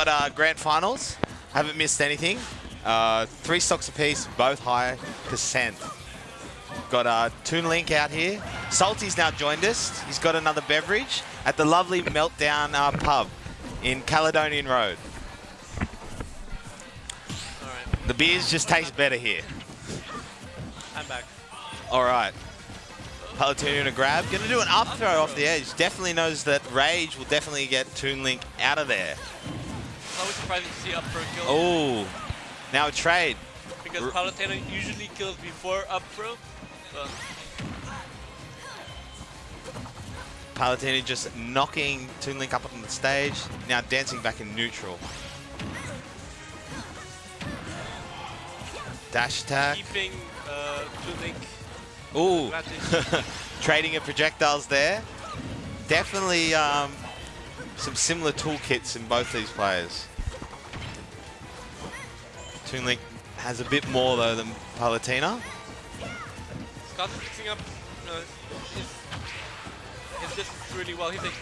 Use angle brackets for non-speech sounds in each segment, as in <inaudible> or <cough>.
All right, we've got our grand finals. Haven't missed anything. Uh, three stocks apiece, both high percent. Got uh, Toon Link out here. Salty's now joined us. He's got another beverage at the lovely Meltdown uh, pub in Caledonian Road. Right, The beers just taste better here. I'm back. All right. Palutena to grab. Gonna do an up throw off the edge. Definitely knows that Rage will definitely get Toon Link out of there. It's always surprising to see up throw kill Oh, now a trade. because Palutena usually kills before up throw. Palutena just knocking Toon Link up on the stage. Now dancing back in neutral. Dash attack. keeping uh, Toon Link Ooh. <laughs> Trading of projectiles there. Definitely um, some similar toolkits in both these players. Toon Link has a bit more though than Palutena. Scott is fixing up you know, his, his distance really well. He's like,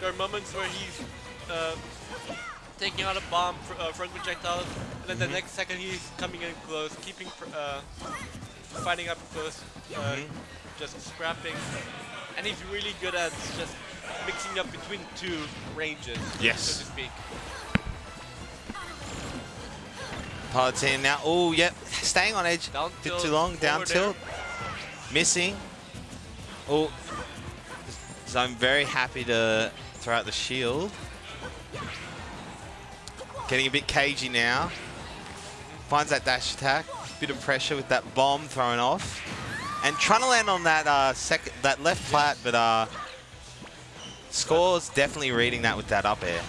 there are moments where he's uh, taking out a bomb fr uh, front projectile, and then Mm-hmm. the next second he's coming in close, keeping uh, fighting up close, uh, Mhm. just scrapping, and he's really good at just mixing up between two ranges, Yes. so to speak. Palutena now. Oh, yep. Staying on edge. Down Bit too long. Down tilt. Missing. Oh. So I'm very happy to throw out the shield. Getting a bit cagey now. Finds that dash attack. Bit of pressure with that bomb thrown off. And trying to land on that uh, second, that left flat, but uh, Score's definitely reading that with that up air.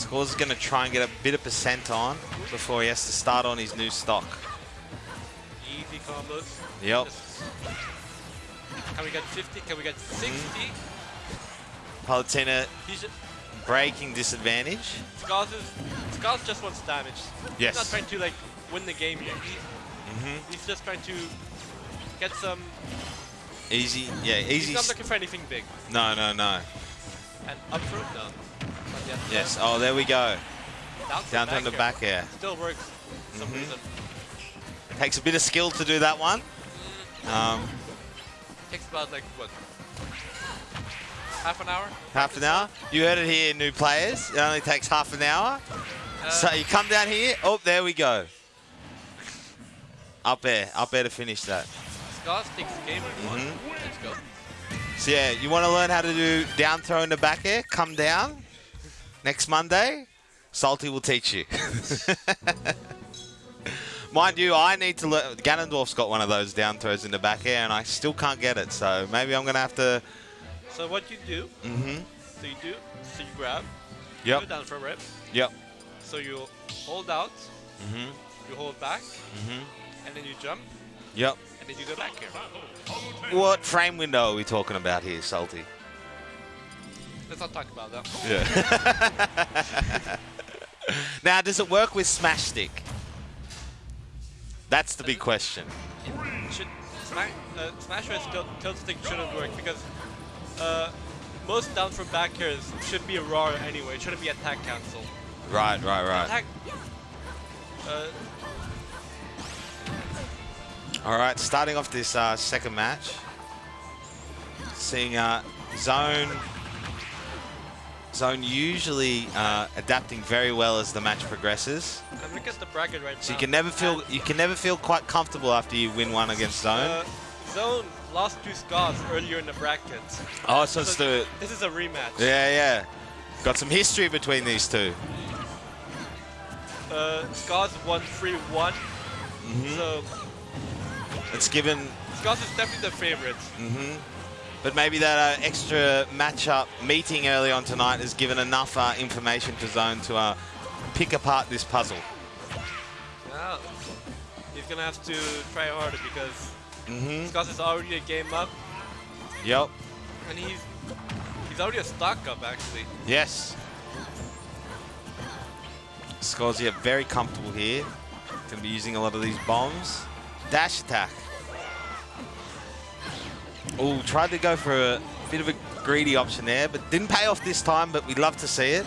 Score's going to try and get a bit of percent on before he has to start on his new stock. Easy combos. Yep. Can we get 50? Can we get 60? Palutena He's breaking disadvantage. Scars is Scars just wants damage. Yes. He's not trying to like win the game here. He, hmm he's just trying to get some. Easy, yeah, easy. He's not looking for anything big. No, no, no. And up throw, no. Yes. Oh, there we go. Down, Down back the back air. Still works. For some Mhm. reason. Takes a bit of skill to do that one. Um, Takes about like what? Half an hour. half an hour. You heard it here, new players. It only takes half an hour. Uh, So you come down here. Oh, there we go. Up air, up air to finish that. Scars takes game one. Mhm. Let's go. So yeah, you want to learn how to do down throw in the back air? Come down next Monday. Salty will teach you. <laughs> Mind you, I need to learn. Ganondorf's got one of those down throws in the back air, and I still can't get it. So maybe I'm gonna have to. So what you do? Mm-hmm. So you do. So you grab. Yep. Go down for a rip. Yep. So you hold out. Mm-hmm. You hold back, Mm-hmm. and then you jump, Yep. and then you go back here. What frame window are we talking about here, Salty? Let's not talk about that. Yeah. <laughs> now, does it work with Smash Stick? That's the big question. Should Smash, uh, Smash Red tilt, tilt stick shouldn't work because uh, most down from back airs should be a raw anyway. It shouldn't be attack cancel. Right, right, right. Attack. Uh, All right, starting off this uh, second match, seeing uh, Zone. Zone usually uh, adapting very well as the match progresses. I'm looking at the bracket right So now. you can never feel you can never feel quite comfortable after you win one against Zone. Uh, Zone lost two Scars earlier in the bracket. oh, so it's So the this is a rematch. yeah, yeah. Got some history between these two. Uh, Scars won 3-1, Mhm. so It's given Scars is definitely the favorite. hmm But maybe that uh, extra matchup meeting early on tonight has given enough uh, information to Zone to uh, pick apart this puzzle. Now, he's gonna have to try harder because hmm Scars is already a game up, Yep. and he's he's already a stock up actually. Yes. Scorzia very comfortable here. Going to be using a lot of these bombs. Dash attack. Oh, tried to go for a bit of a greedy option there, but didn't pay off this time, but we'd love to see it.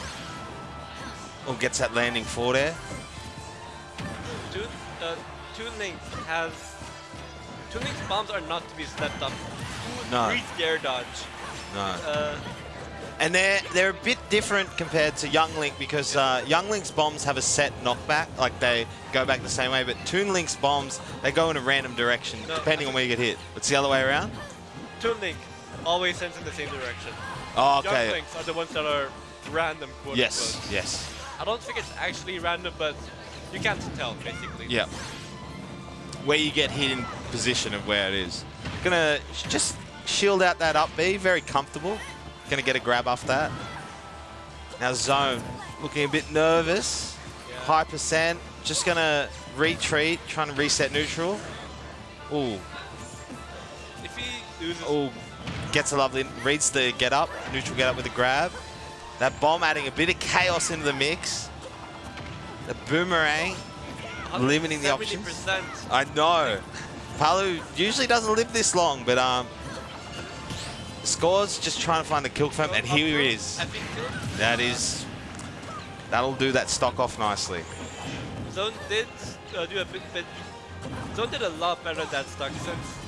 Oh, gets that landing four there. Toon, uh, Link has... Toon Link's bombs are not to be slept on. No. The air dodge. No. Uh, And they're they're a bit different compared to Young Link because uh, Young Link's bombs have a set knockback, like they go back the same way, but Toon Link's bombs, they go in a random direction No, depending on where you get hit. It's the other way around? Toon Link always sends in the same direction. Oh, okay. Links are the ones that are random, quote Yes, unquote. yes. I don't think it's actually random, but you can't tell, basically. Yeah. Where you get hit in position of where it is. Gonna just shield out that up B, very comfortable. Gonna get a grab off that. Now Zone, looking a bit nervous. Yeah. High percent, just gonna retreat, trying to reset neutral. Ooh, If he loses, ooh, gets a lovely, reads the get up, neutral get up with a grab. That bomb adding a bit of chaos into the mix. The boomerang, limiting the options. 70%. I know. Palu usually doesn't live this long, but um, scores just trying to find the kill confirm, and here he is. I think Zone- That is, that'll do that stock off nicely. Zone did uh, do a bit, bit. Zone did a lot better that stock. since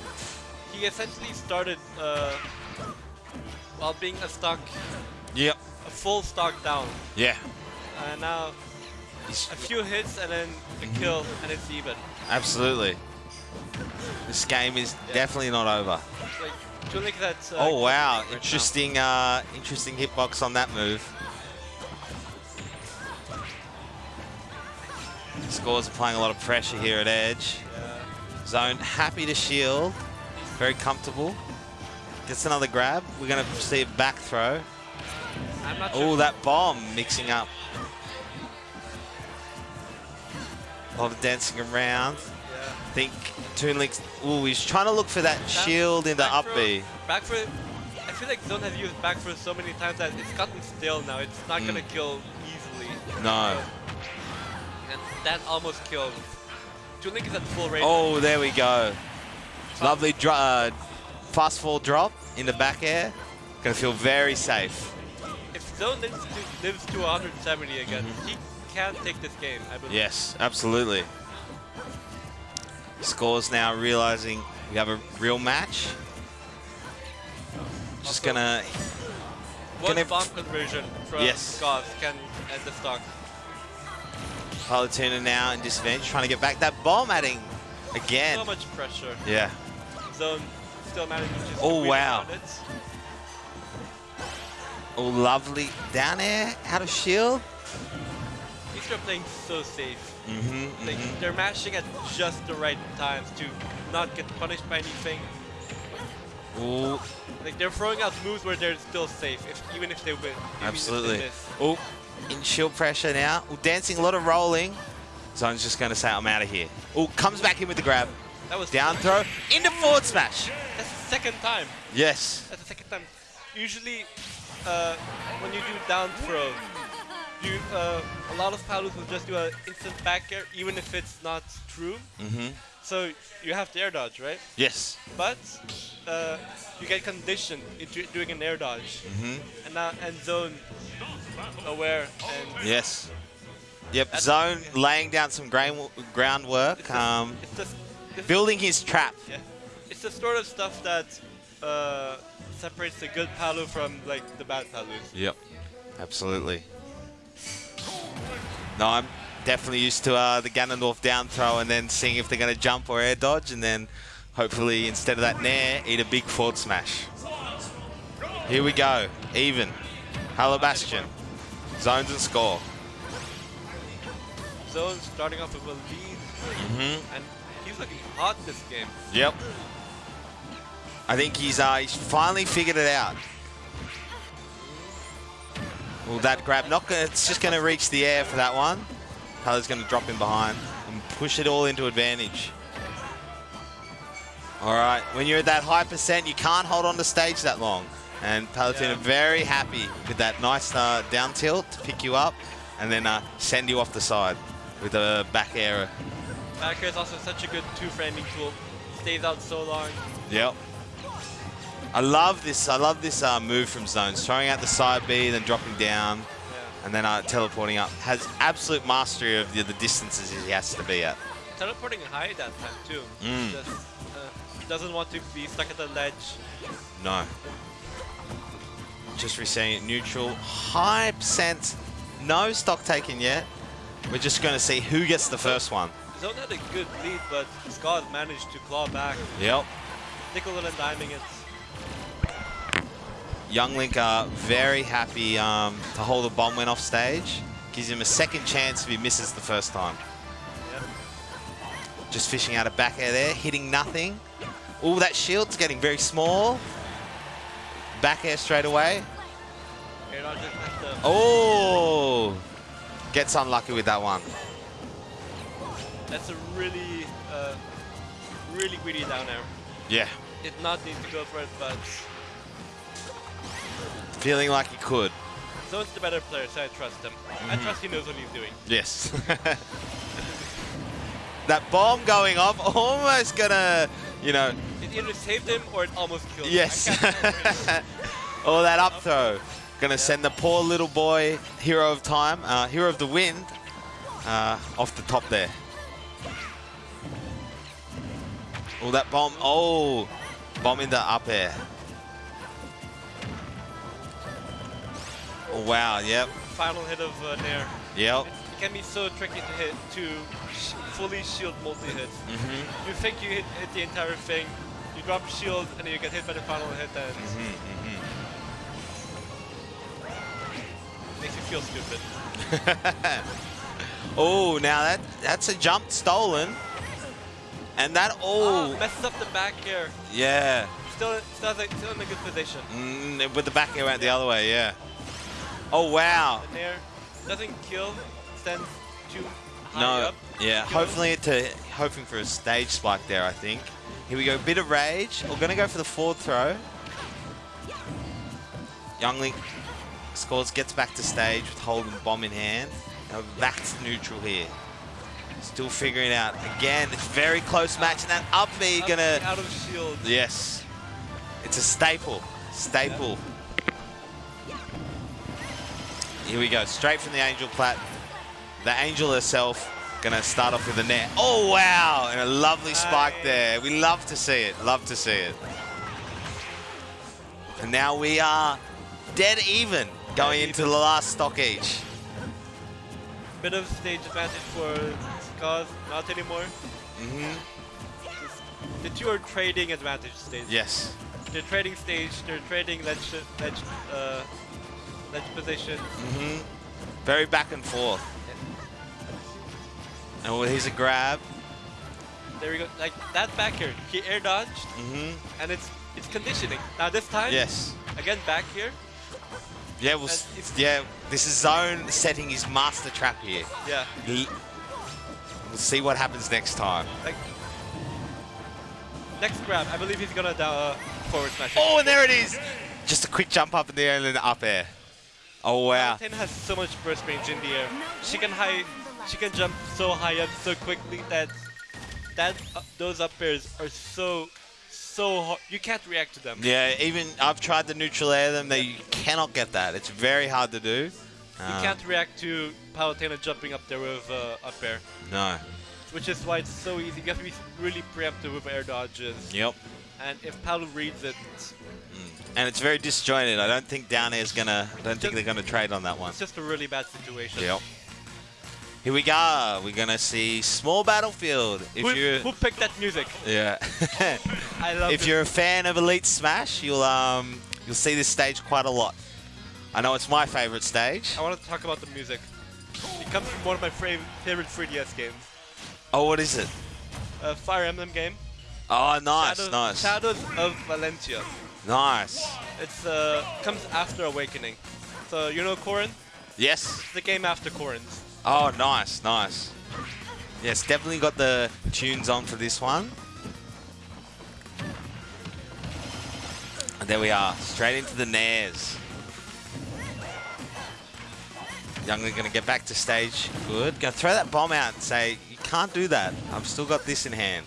he essentially started uh, while being a stock, Yep. a full stock down, Yeah. and now He's- a few hits and then a kill, and it's even. absolutely. This game is definitely not over. Like Toon Link that. Uh, Oh wow, right now. interesting, uh, interesting hitbox on that move. Scores are playing a lot of pressure here at edge. Yeah. Zone happy to shield, very comfortable. Gets another grab. We're gonna see a back throw. Oh, sure. that bomb mixing up. A lot of dancing around. Yeah. I think Toon Link's, ooh, he's trying to look for that shield in the up throw- B. Back for. I feel like Zone has used back throw so many times that it's gotten stale now. It's not Mm. gonna kill easily. No. And that almost killed. Toon Link is at full range. Oh, there we go. Lovely dro uh, fast fall drop in the back air. Gonna feel very safe. If Zone lives to, lives to 170 again, he can take this game, I believe. Yes, absolutely. Scores now realizing we have a real match. Just Also- gonna, One I- bomb conversion from Yes. Goth can end the stock. Palutena now in disadvantage, trying to get back that bomb adding again. So much pressure. Yeah. Zone still manages to just Oh, wow. Oh, lovely down air, out of shield. These are playing so safe. Mm-hmm. Like they're mashing at just the right times to not get punished by anything. Ooh, Like they're throwing out moves where they're still safe, if, even if they win. even if they absolutely. Oh, in shield pressure now. Ooh, dancing, a lot of rolling. Zone's just gonna say, I'm out of here. Oh, comes back in with the grab. That was Down throw, into forward smash. That's the second time. Yes. That's the second time. Usually, uh, when you do down throw, you uh, a lot of paddles will just do an instant back air, even if it's not true. Mm-hmm. So you have to air dodge, right? Yes. But uh, you get conditioned into doing an air dodge, Mm-hmm. and now and zone aware and Yes. Yep. Zone laying down some ground groundwork, it's, the, um, it's, the, it's, building his trap. yeah, it's the sort of stuff that uh, separates the good paddle from like the bad paddlers. Yep. Absolutely. No, I'm definitely used to uh, the Ganondorf down throw and then seeing if they're going to jump or air dodge and then hopefully instead of that nair, eat a big forward smash. Here we go. Even. Hello Bastion. Zones and score. Zones starting off with a lead, Mm-hmm. and he's looking hot this game. Yep. I think he's uh, he's finally figured it out. Well, that grab, not gonna, it's just going to reach the air for that one. Tyler's going to drop in behind and push it all into advantage. All right, when you're at that high percent, you can't hold on to stage that long. And Palutena Yeah. very happy with that nice uh, down tilt to pick you up and then uh, send you off the side with a back air. Back is also such a good two framing tool. Stays out so long. Yep. I love this. I love this uh, move from Zones. Throwing out the side B, then dropping down, Yeah. and then uh, teleporting up. Has absolute mastery of the, the distances he has to be at. Teleporting high that time too. Mm. Just, uh, doesn't want to be stuck at the ledge. No. Just resetting it neutral. High percent. No stock taken yet. We're just going to see who gets the first one. Zone had a good lead, but Scott managed to claw back. Yep. Nickel and diming it. Young Link are very happy um, to hold the bomb win off stage. Gives him a second chance if he misses the first time. Yeah. Just fishing out a back air there, hitting nothing. Oh, that shield's getting very small. Back air straight away. Air dodge just has to Oh! Gets unlucky with that one. That's a really, uh, really greedy down air. Yeah. Did not need to go for it, but Feeling like he could. So it's the better player, so I trust him. Mm-hmm. I trust he knows what he's doing. Yes. that bomb going off, almost gonna, you know, It either saved him or it almost killed yes. him. Remember. oh, <laughs> that up throw. Gonna send the poor little boy, hero of time, uh, hero of the wind, uh, off the top there. Oh, that bomb. Oh, bomb in the up air. Oh, wow, yep, Final hit of uh, Nair. yep. It can be so tricky to hit, to sh fully shield multi-hit. Mm-hmm. You think you hit, hit the entire thing, you drop shield, and then you get hit by the final hit, and Mm-hmm. makes you feel stupid. <laughs> oh, now that that's a jump stolen. And that, Oh, oh, messes up the back air. yeah. Still, still, still in a good position. Mm, with the back air went the other way, yeah. Oh, wow. The Nair doesn't kill, stands too high No, up. yeah. Kills. Hopefully, to hoping for a stage spike there. I think. Here we go. Bit of rage. We're gonna go for the forward throw. Young Link scores, gets back to stage with holding bomb in hand. Now to neutral here. Still figuring out. Again, it's very close match, and that up B Up gonna. out of shield. Yes. It's a staple. Staple. Here we go. Straight from the Angel Plat. The Angel herself gonna start off with a net. Oh wow! And a lovely spike there. We love to see it. Love to see it. And now we are dead even going into the last stock each. Bit of stage advantage for Skaz, not anymore. hmm The two are trading advantage stage. Yes. They're trading stage, they're trading ledge, ledge, uh, ledge position. Mm -hmm. Very back and forth. And well, here's a grab. There we go. Like that back here, he air dodged, mm -hmm. and it's it's conditioning. Now this time, Yes. again back here, Yeah, we'll, s- And it's- yeah. This is Zone setting his master trap here. yeah. L- We'll see what happens next time. Like next grab, I believe he's gonna uh, forward smash. it. Oh, and there it is. Just a quick jump up in the air and then up air. Oh wow. Palutena has so much burst range in the air. She can high, she can jump so high up so quickly that that uh, those up airs are so so hard. You can't react to them. Yeah, even I've tried to neutral air them. They you cannot get that. It's very hard to do. You Um, can't react to Palutena jumping up there with uh, up air, No. which is why it's so easy. You have to be really preemptive with air dodges. Yep. And if Palu reads it, And it's very disjointed. I don't think down air is gonna. I don't think they're gonna trade on that one. it's just a really bad situation. Yep. Here we go. We're gonna see small battlefield. If Who, you who picked that music? yeah. <laughs> I love <laughs> if it. you're a fan of Elite Smash, you'll um you'll see this stage quite a lot. I know it's my favorite stage. I want to talk about the music. It comes from one of my fav favorite 3DS games. Oh, what is it? A Fire Emblem game. Oh, nice, Shadows, nice, Shadows of Valentia. nice. It's uh comes after Awakening. So you know Corrin? Yes. It's the game after Corrin's. Oh, nice, nice. Yes, definitely got the tunes on for this one. And there we are, straight into the Nairs. Young Link gonna get back to stage. Good. Gonna throw that bomb out and say, you can't do that. I've still got this in hand.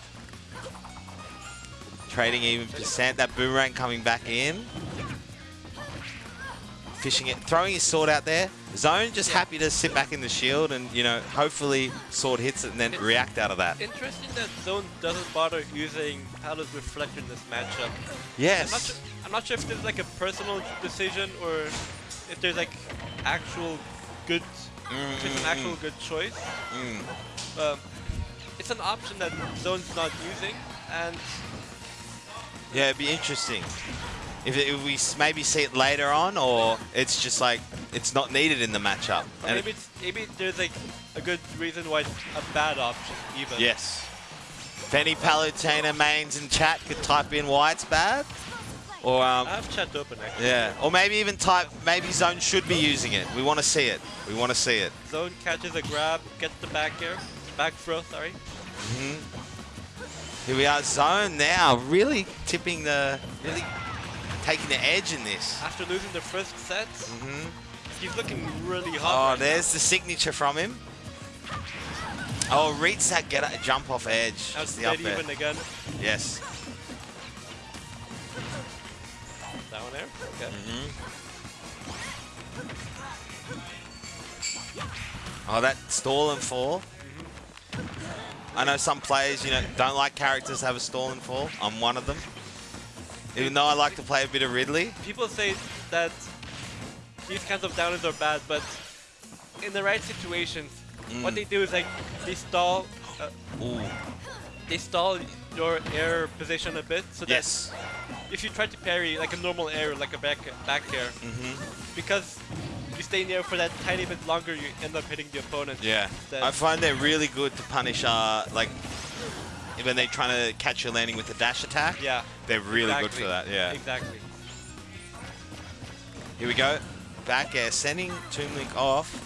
trading even percent. That boomerang coming back in. Fishing it, throwing his sword out there. Zone just happy to sit back in the shield and, you know, hopefully sword hits it and then It's- react out of that. Interesting that Zone doesn't bother using Palad's Reflector in this matchup. I'm not, Yes. sure, I'm not sure if there's like a personal decision or if there's like actual good, if it's an actual good choice. Mm. Um, it's an option that Zone's not using, and Yeah, it'd be interesting. If, it, if we maybe see it later on, or it's just like it's not needed in the matchup. or And maybe maybe there's like a good reason why it's a bad option even. yes. If any Palutena mains in chat could type in why it's bad, or um, I have chat open actually. yeah, or maybe even type maybe Zone should be using it. We want to see it. We want to see it. Zone catches a grab, gets the back air, back throw, sorry. Here we are, Zone now, really tipping the, really taking the edge in this. After losing the first set, hmm he's looking really Oh, right there's the signature from him. Oh, reads that get a jump off edge. now. Out the up even again. Yes. Down there. Okay. Oh, that stall and fall. I know some players, you know, don't like characters have a stall and fall. I'm one of them. Even though I like to play a bit of Ridley. People say that these kinds of downers are bad, but in the right situations, what Mm. they do is like they stall, uh, Ooh. they stall your air position a bit, so that Yes. if you try to parry like a normal air, like a back back air, hmm because you stay in the air for that tiny bit longer, you end up hitting the opponent. Yeah. That- I find they're really good to punish, uh, like, when they're trying to catch you landing with the dash attack. Yeah. They're really good for that, yeah. Exactly. Here we go. Back air, sending Toon Link off.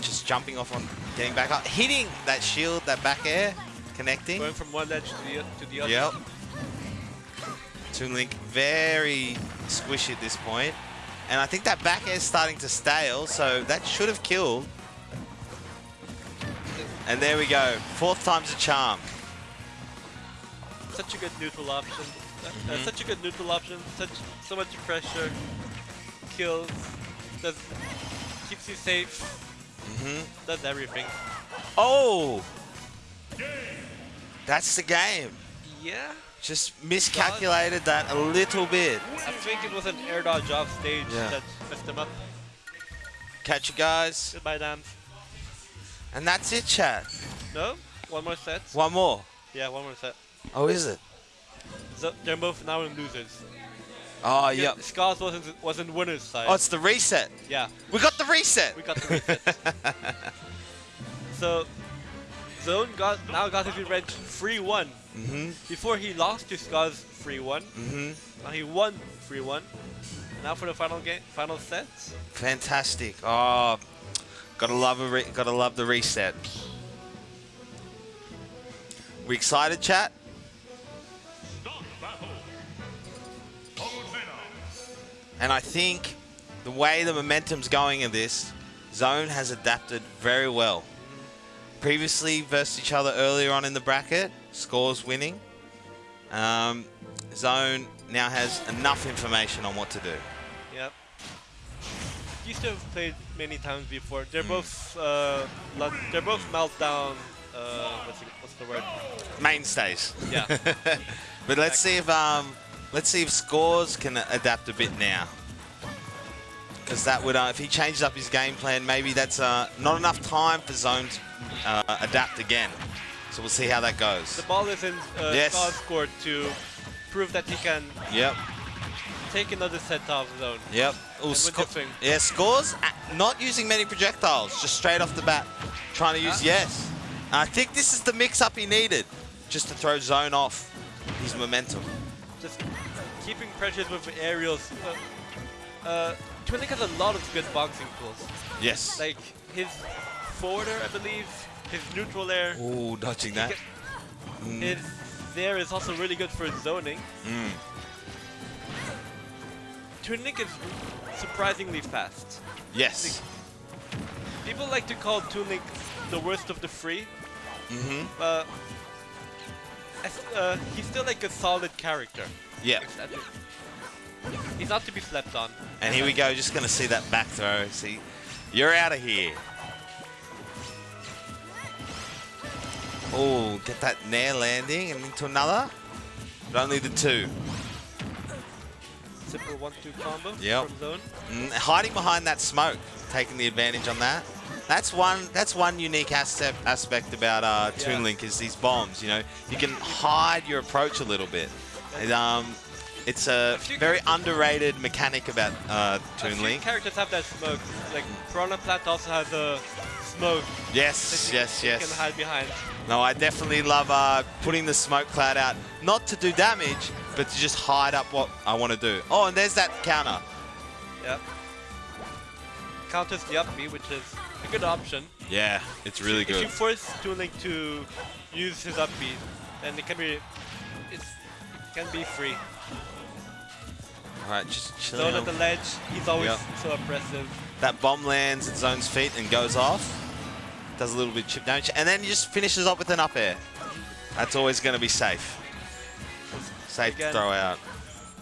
Just jumping off on, getting back up, hitting that shield, that back air, connecting. Going from one edge to the to the other. Yep. Toon Link very squishy at this point. And I think that back air is starting to stale, so that should have killed. And there we go. Fourth time's a charm. Such a good neutral option. Uh, Mhm. such a good neutral option. Such so much pressure. Kills. Does keeps you safe. Mm -hmm. Does everything. Oh! That's the game. Yeah. Just miscalculated that a little bit. I think it was an air dodge off stage Yeah. that messed him up. Catch you guys. Goodbye, Dan. And that's it, chat. No? One more set? One more. Yeah, one more set. Oh, is it? So they're both now in losers. Oh, Yeah, yep. Scars wasn't was in winner's side. Oh, it's the reset. yeah, We got the reset. we got the reset. <laughs> so Zone got now got his revenge 3-1. mm-hmm. Before he lost to Scars 3-1. Mm-hmm. Now he won 3-1. Now for the final game, final set. Fantastic. Oh, gotta love a gotta love the reset. We excited, chat? And I think the way the momentum's going in this, Zone has adapted very well. Previously versus each other earlier on in the bracket, scores winning. Um, Zone now has enough information on what to do. Yep. Used to have played many times before. They're Mm. both uh, they're both meltdown. Uh, what's the, what's the word? Mainstays. Yeah. <laughs> But let's see if um, let's see if scores can adapt a bit now. Because that would, uh, if he changes up his game plan, maybe that's uh, not enough time for Zone to uh, adapt again. So we'll see how that goes. the ball is in uh, Yes. Court to prove that he can Yep, take another set off zone. yep. Ooh, sco- yeah, scores uh, not using many projectiles, just straight off the bat, trying to use Huh? yes. I think this is the mix-up he needed, just to throw Zone off his momentum. Just keeping pressures with aerials. Uh, uh, Toon Link has a lot of good boxing tools. Yes. Like his forwarder, I believe, his neutral air, Ooh, dodging that. Mm, his there is also really good for zoning. mm. Toon Link is surprisingly fast. Yes. People like to call Link the worst of the three, Mm-hmm. uh, uh, he's still like a solid character. Yeah. He's not to be slept on. And here we go, just going to see that back throw. See, you're out of here. Oh, get that nair landing and into another. But only the two. Simple one-two combo Yep. from zone. Mm, hiding behind that smoke, taking the advantage on that. That's one. That's one unique aspect aspect about uh, Yeah. Toon Link is these bombs. You know, you can hide your approach a little bit. And, um, it's a very underrated mechanic about uh, Toon Link. characters have that smoke. Like Piranha Plant also has a smoke Yes, you, yes, you can hide behind. No, I definitely love uh, putting the smoke cloud out, not to do damage, but to just hide up what I want to do. Oh, and there's that counter. Yeah. Counters the up B, which is a good option. Yeah, it's really If you good. force Toon Link to use his up B, then it can be it's it can be free. All right, just chilling. Zone at the ledge, he's always Yeah. so oppressive. That bomb lands at Zone's feet and goes off. Does a little bit of chip damage, and then he just finishes up with an up air. That's always going to be safe. Safe Again. to throw out.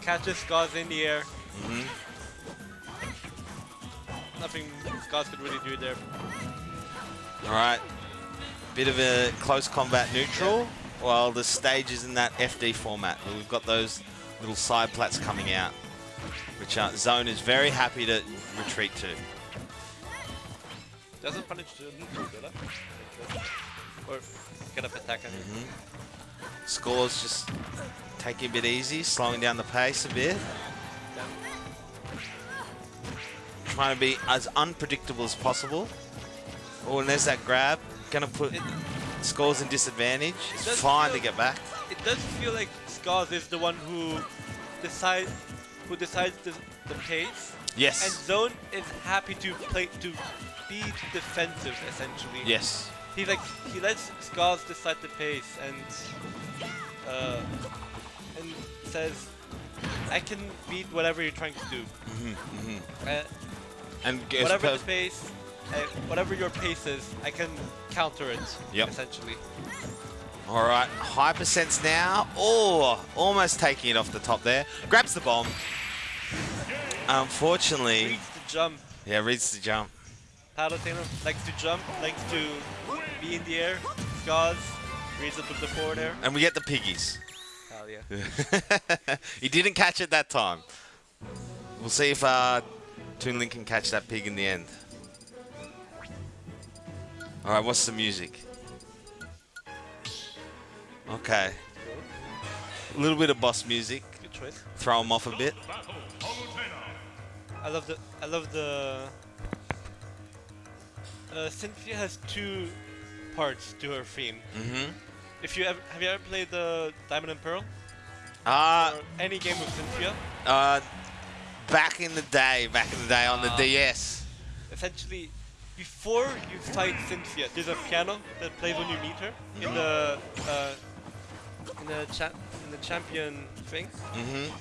Catches Scars in the air. hmm Nothing Scars could really do there. All right, bit of a close combat neutral. While the stage is in that FD format, we've got those little side plats coming out, which uh, Zone is very happy to retreat to. Doesn't punish the neutral, does it? Or get up attack, I mean. Scores just taking a bit easy, slowing down the pace a bit. Trying to be as unpredictable as possible. Oh, and there's that grab. Gonna put It- scores in disadvantage. It's fine feel- to get back. It does feel like Scars is the one who decides who decides the, the pace, Yes. and Zone is happy to play to be defensive essentially. Yes. He like he lets Scars decide the pace and uh, and says, "I can beat whatever you're trying to do. hmm Uh, And whatever the pace, uh, whatever your pace is, I can counter it. Yep. Essentially. All right, Hyper Sense now. Oh, almost taking it off the top there. Grabs the bomb. Unfortunately, Reads the jump. yeah, reads the jump. Palutena likes to jump, likes to be in the air. Scars reads with the forward air. And we get the piggies. Hell yeah. <laughs> he didn't catch it that time. We'll see if uh, Toon Link can catch that pig in the end. All right, what's the music? Okay. A little bit of boss music. Good choice. Throw him off a bit. I love the. I love the. Uh, Cynthia has two parts to her theme. Mm-hmm. If you ever have you ever played the Diamond and Pearl Uh, or any game with Cynthia, uh, back in the day, back in the day on the Ah. DS. essentially, before you fight Cynthia, there's a piano that plays when you meet her in the uh, in the cha- in the champion thing, Mm-hmm.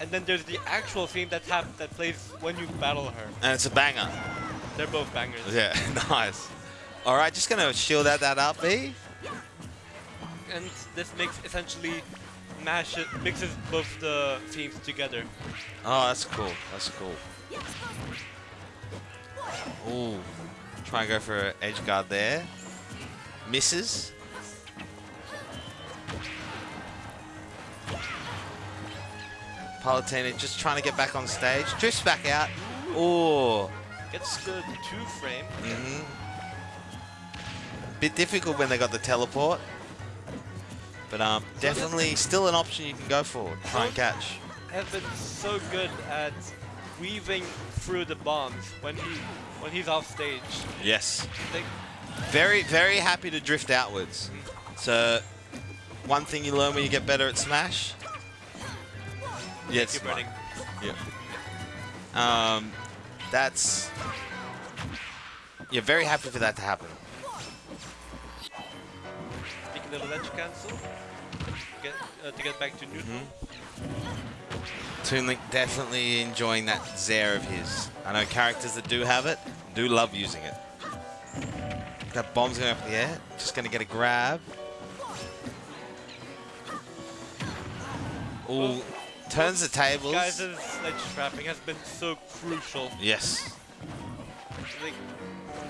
and then there's the actual theme that that plays when you battle her. And it's a banger. They're both bangers. Yeah, <laughs> nice. All right, just gonna shield that, that up, B. And this makes essentially mash it, mixes both the themes together. Oh, that's cool. That's cool. Ooh. Try and go for an edge guard there. Misses. Palutena just trying to get back on stage. Drifts back out. Ooh. Gets the two frame. hmm Bit difficult when they got the teleport. But um, definitely still an option you can go for. Try and catch. Has been so good at weaving through the bombs when he when he's off stage. Yes. Very, very happy to drift outwards. So, one thing you learn when you get better at Smash. Yeah, smart. running. Yeah. Um, that's. You're yeah, very happy for that to happen. The ledge cancel. Get uh, to get back to neutral. Toon Link definitely enjoying that Zair of his. I know characters that do have it do love using it. That bomb's going up in the air. Just going to get a grab. Ooh, turns the tables. Guys' ledge trapping has been so crucial. Yes.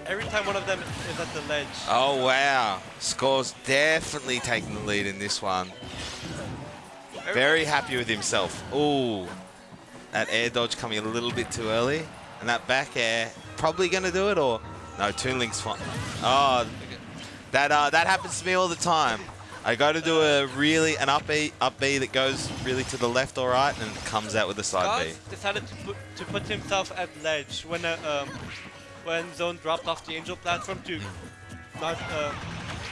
Every time one of them is at the ledge, Oh, wow. Score's definitely taking the lead in this one. every- Very happy with himself. Ooh, that air dodge coming a little bit too early. And that back air, probably going to do it or... No, Toon Link's fine. Oh, that, uh, that happens to me all the time. I go to do a really, an up B, up B that goes really to the left or right and comes out with a side B. Decided to put, to put himself at ledge when a, um, when Zone dropped off the Angel platform to not uh,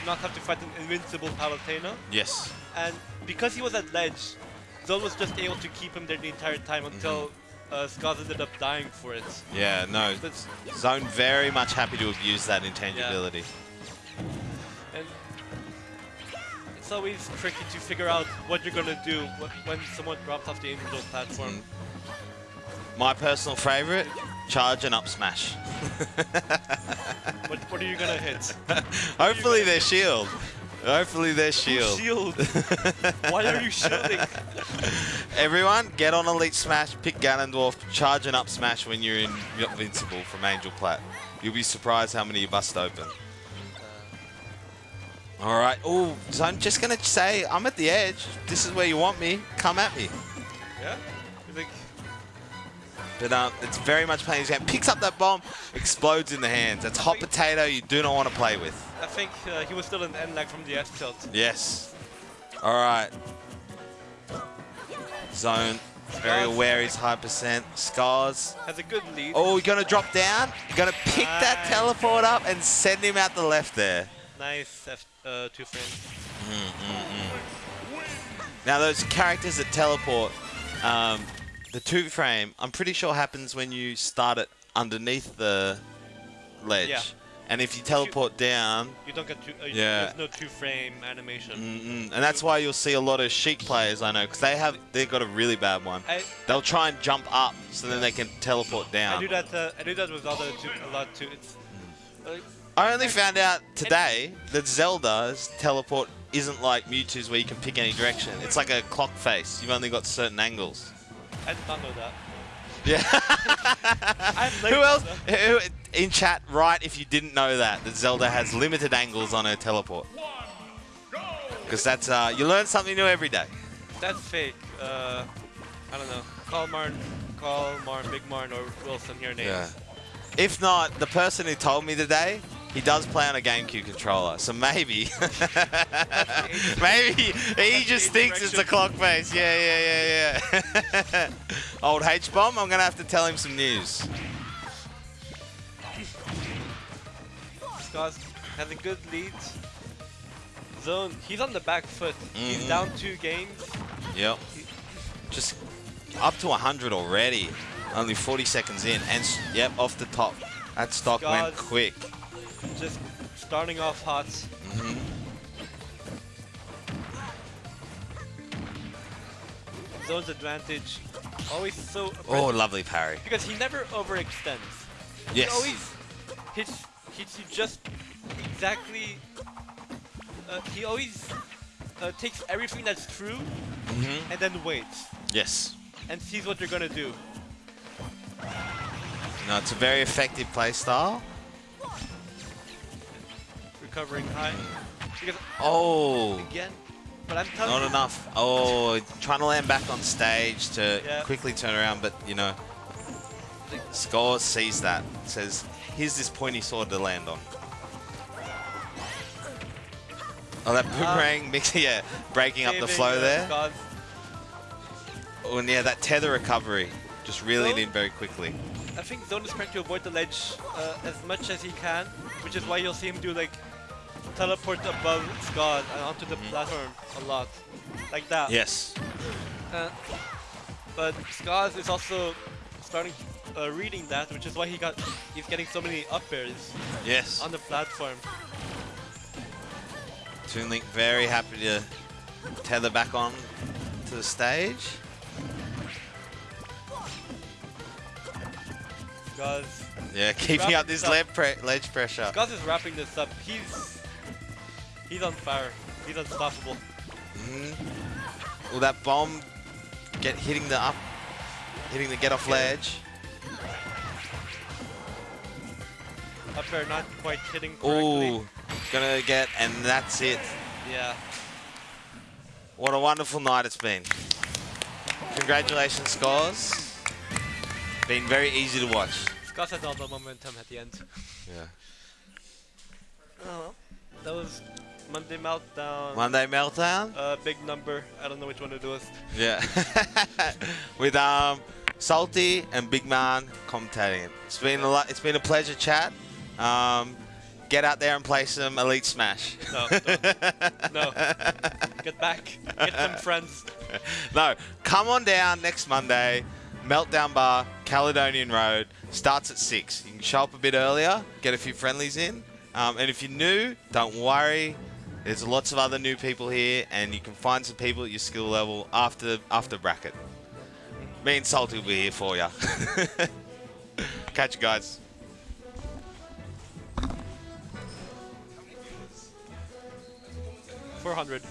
not have to fight an invincible Palutena. Yes. And because he was at ledge, Zone was just able to keep him there the entire time until uh, Skaz ended up dying for it. Yeah, no. That's, Zone very much happy to have used that intangibility. and it's always tricky to figure out what you're gonna do when someone drops off the Angel platform. My personal favorite, charge and up smash. What, what are you gonna hit? <laughs> Hopefully their shield. Hopefully their shield. Shield. <laughs> Why are you shielding? Everyone, get on Elite Smash, pick Ganondorf, charge and up smash when you're in Invincible from Angel Plat. You'll be surprised how many you bust open. All right. Oh, so I'm just going to say, I'm at the edge. This is where you want me. Come at me. Yeah. But um, it's very much playing his game. Picks up that bomb, explodes in the hands. That's hot potato you do not want to play with. I think uh, he was still in end lag from the S tilt. Yes. All right. Zone. Very aware he's high percent. Scars. Has a good lead. Oh, you're going to drop down. You're going to pick that teleport up and send him out the left there. Nice F uh, two frames. Now, those characters that teleport, um, the two frame, I'm pretty sure happens when you start it underneath the ledge. Yeah. And if you teleport down, You don't get two. Uh, Yeah. There's no two frame animation. mm-mm, and that's why you'll see a lot of Sheik players I know, because they have they've got a really bad one. I They'll try and jump up so then they can teleport down. I down. do that. Uh, I do that with other two a lot too. It's uh, I only found out today that Zelda's teleport isn't like Mewtwo's where you can pick any direction. It's like a clock face. You've only got certain angles. I did not know that. Yeah. <laughs> Who else? Who, in chat, write if you didn't know that that Zelda has limited angles on her teleport. Because that's uh, you learn something new every day. That's fake. Uh, I don't know. Call Marn, call Marn, Big Marn, or Wilson your names. If not, the person who told me today, he does play on a GameCube controller, so maybe, <laughs> maybe he just thinks it's a clock face. Yeah, yeah, yeah, yeah. <laughs> Old H bomb. I'm gonna have to tell him some news. Scott has a good lead. Zone, he's on the back foot. He's Mhm. down two games. Yep. Just up to 100 already. Only 40 seconds in, and s- yep, off the top. That stock went quick. Just starting off hot. Mhm. Zone's advantage. Always so Oh, lovely parry. because he never overextends. Yes. He always hits hits you just exactly. Uh, he always uh, takes everything that's true Mhm. and then waits Yes. and sees what you're gonna do. No, it's a very effective play style. Recovering high. Because Oh, again, but I'm telling not you, enough. Oh, trying to land back on stage to Yeah. quickly turn around, but you know, Skaz sees that. Says, "Here's this pointy sword to land on." Oh, that boomerang <laughs> mix, yeah, breaking up the flow there. Oh, and yeah, that tether recovery just Well- in very quickly. I think Zone is trying to avoid the ledge uh, as much as he can, which is why you'll see him do like teleport above God and onto the platform a lot, like that. Yes. Uh, but Skaz is also starting uh, reading that, which is why he got he's getting so many up airs Yes. on the platform. Toon Link very happy to tether back on to the stage. Skaz Yeah, keeping up this ledge, pre ledge pressure. Skaz is wrapping this up. He's he's on fire. He's unstoppable. Mhm. Well, that bomb get hitting the up, hitting the get off ledge. Up there, not quite hitting correctly. Ooh, gonna get, and that's it. Yeah. What a wonderful night it's been. Congratulations, Skaz. Been very easy to watch. Scott had all the momentum at the end. Yeah. Oh, that was Monday Meltdown. Monday meltdown. Uh, big number. I don't know which one to do with. Yeah. <laughs> With um, Salty and Big Man commentating it. It's been a lot. It's been a pleasure chat. Um, get out there and play some Elite Smash. No, no. Get back. Get them <laughs> friends. no, come on down next Monday. Meltdown Bar, Caledonian Road. Starts at 6. You can show up a bit earlier, get a few friendlies in. Um, and if you're new, don't worry. There's lots of other new people here, and you can find some people at your skill level after after bracket. Me and Salty will be here for you. <laughs> Catch you guys. Four hundred.